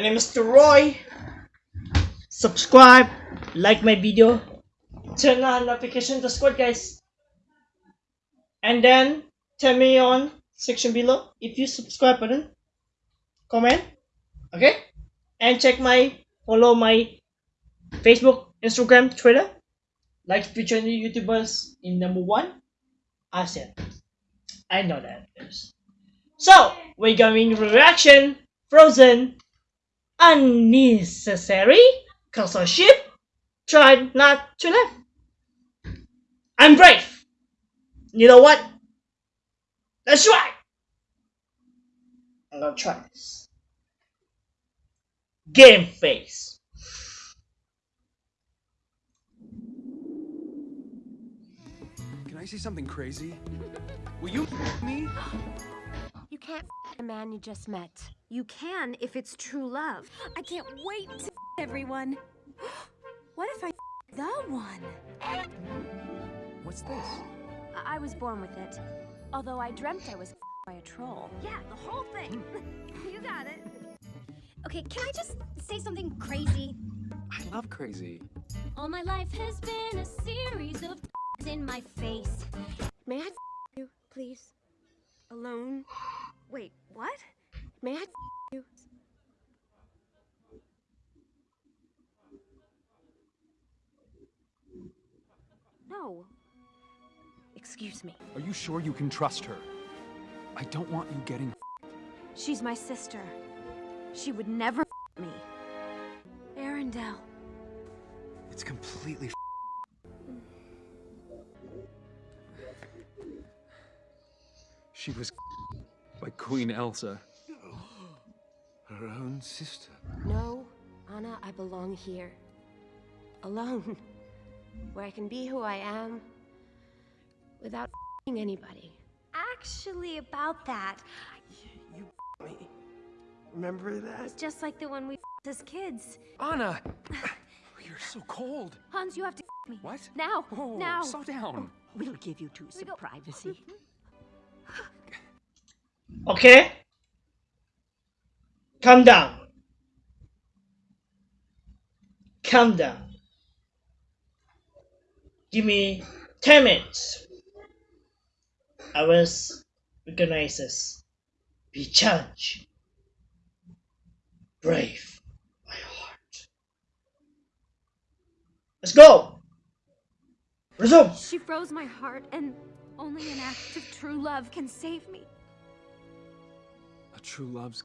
name is Roy. Subscribe, like my video, turn on notification to squad guys. And then tell me on section below if you subscribe button. Comment. Okay? And check my follow my Facebook, Instagram, Twitter. Like feature new YouTubers in number one. ASEAN. I know that. So we're going reaction Frozen unnecessary cause our ship tried not to land. I'm brave. You know what? Let's try. I'm gonna try this. Game face. Can I say something crazy? Will you me? You can't a man you just met. You can if it's true love. I can't wait to everyone. What if I the one? What's this? I, I was born with it. Although I dreamt I was by a troll. Yeah, the whole thing. Hmm. you got it. Okay, can I just say something crazy? I love crazy. All my life has been a series of in my No. Excuse me. Are you sure you can trust her? I don't want you getting She's my sister. She would never me. Arendelle. It's completely She was by Queen Elsa. Her own sister. No, Anna, I belong here. Alone. Where I can be who I am without anybody. Actually, about that, You me. Remember that? It's just like the one we as kids. Anna! You're so cold. Hans, you have to me. What? Now! Oh, now! slow down. Oh, we'll give you two some privacy. Okay? Calm down. Calm down. Give me 10 minutes. I was recognize this. Be challenged. Brave. My heart. Let's go! Resume! She froze my heart, and only an act of true love can save me. A true love's.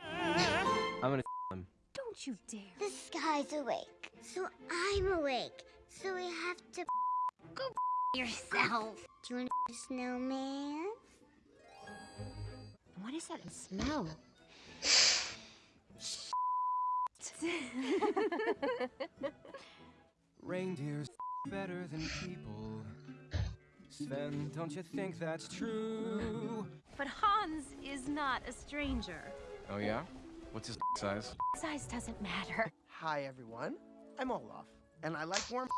I'm gonna him. Don't you dare. The sky's awake, so I'm awake. So we have to go yourself. Do you want a snowman? What is that smell? Reindeers better than people. Sven, don't you think that's true? but Hans is not a stranger. Oh yeah? What's his size? Size doesn't matter. Hi everyone, I'm Olaf, and I like warm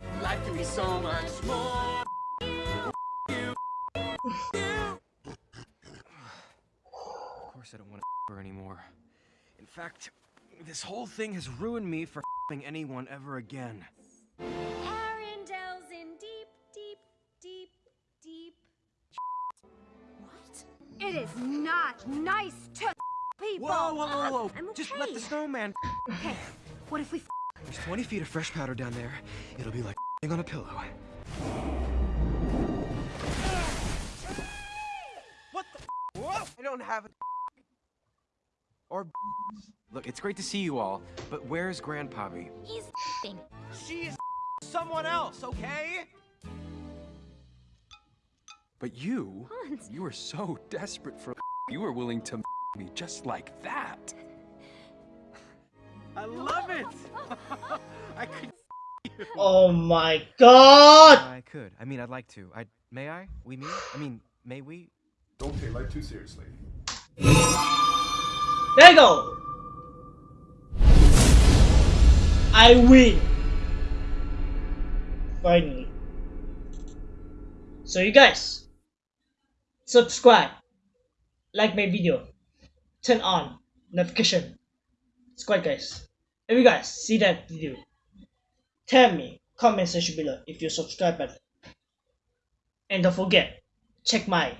Life can be so much more. of course I don't want to her anymore. In fact, this whole thing has ruined me for anyone ever again. Arendelle's in deep, deep, deep, deep. What? It is not nice to people. Whoa, whoa, whoa, whoa! I'm Just let the snowman. Okay, what if we There's 20 feet of fresh powder down there. It'll be like fing on a pillow. What the? Whoa! I don't have a. Or look, it's great to see you all, but where's Grandpappy? He's thing. She's someone else, okay? But you, Hans? you were so desperate for you were willing to me just like that. I love it. I could. Oh my god! I could. I mean, I'd like to. I may I? We mean? I mean, may we? Don't take life too seriously. There you go! I win! Finally. So you guys, subscribe, like my video, turn on notification squad guys if you guys see that video? Tell me comment section below if you subscribe button and don't forget check my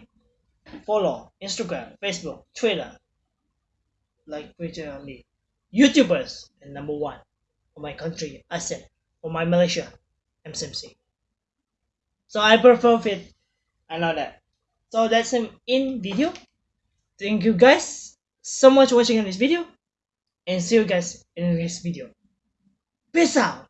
follow instagram facebook twitter like twitter only youtubers and number one for my country i said for my malaysia mcmc so i prefer fit i know that. So that's him in video. Thank you guys so much for watching this video and see you guys in the next video peace out!